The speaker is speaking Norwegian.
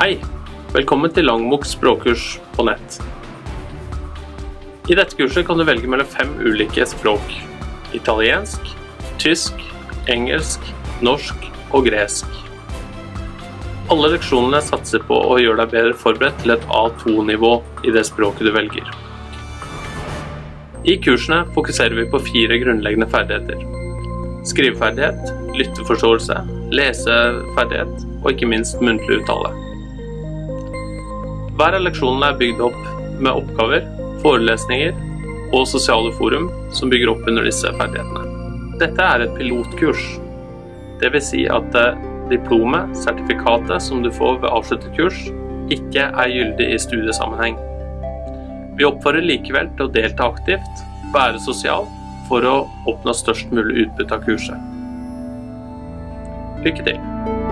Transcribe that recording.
Hei! Velkommen til Langmok språkkurs på nett. I dette kurset kan du velge mellom fem ulike språk. Italiensk, tysk, engelsk, norsk og gresk. Alle leksjonene satser på å gjøre deg bedre forberedt til et A2-nivå i det språket du velger. I kursene fokuserer vi på fire grunnleggende ferdigheter. Skriveferdighet, lytteforståelse, leseferdighet og ikke minst muntlig uttale. Hver av leksjonene er bygd opp med oppgaver, forelesninger og sosiale forum som bygger opp under disse ferdighetene. Dette er et pilotkurs. Vil si at eh, diplomet, sertifikatet som du får ved avsluttet kurs, ikke er gyldig i studiesammenheng. Vi oppfordrer likevel til å delta aktivt, være sosial, for å oppnå størst mulig utbytte av kurset. Lykke til!